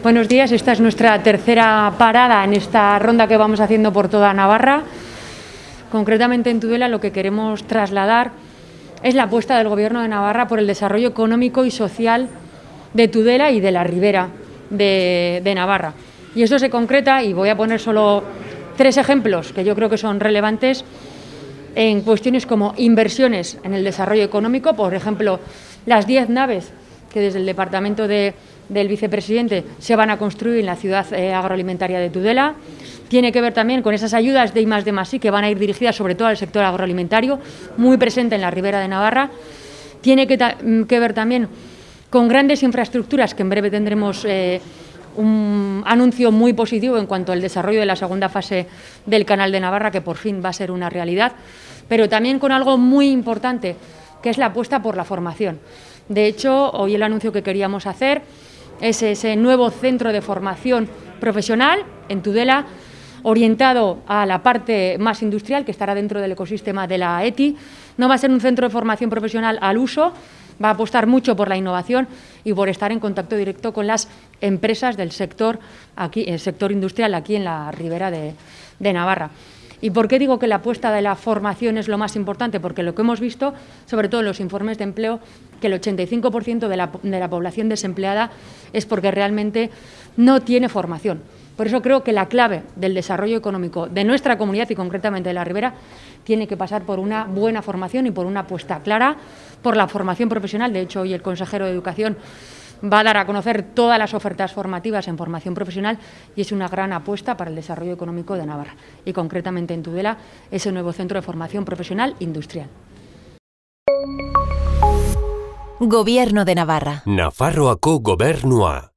Buenos días, esta es nuestra tercera parada en esta ronda que vamos haciendo por toda Navarra. Concretamente en Tudela lo que queremos trasladar es la apuesta del Gobierno de Navarra por el desarrollo económico y social de Tudela y de la ribera de, de Navarra. Y esto se concreta, y voy a poner solo tres ejemplos que yo creo que son relevantes, en cuestiones como inversiones en el desarrollo económico, por ejemplo, las 10 naves que desde el Departamento de, del Vicepresidente se van a construir en la ciudad eh, agroalimentaria de Tudela. Tiene que ver también con esas ayudas de I de más que van a ir dirigidas sobre todo al sector agroalimentario, muy presente en la ribera de Navarra. Tiene que, mm, ver también con grandes infraestructuras que en breve tendremos eh, un anuncio muy positivo en cuanto al desarrollo de la segunda fase del Canal de Navarra, que por fin va a ser una realidad, pero también con algo muy importante, que es la apuesta por la formación. De hecho, hoy el anuncio que queríamos hacer es ese nuevo centro de formación profesional en Tudela, orientado a la parte más industrial, que estará dentro del ecosistema de la ETI. No va a ser un centro de formación profesional al uso, va a apostar mucho por la innovación y por estar en contacto directo con las empresas del sector, aquí, el sector industrial aquí en la ribera de, de Navarra. ¿Y por qué digo que la apuesta de la formación es lo más importante? Porque lo que hemos visto, sobre todo en los informes de empleo, que el 85% de la, de la población desempleada es porque realmente no tiene formación. Por eso creo que la clave del desarrollo económico de nuestra comunidad y concretamente de la Ribera tiene que pasar por una buena formación y por una apuesta clara por la formación profesional. De hecho, hoy el consejero de Educación va a dar a conocer todas las ofertas formativas en formación profesional y es una gran apuesta para el desarrollo económico de Navarra y concretamente en Tudela ese nuevo centro de formación profesional industrial. Gobierno de Navarra. Nafarroako gobernua.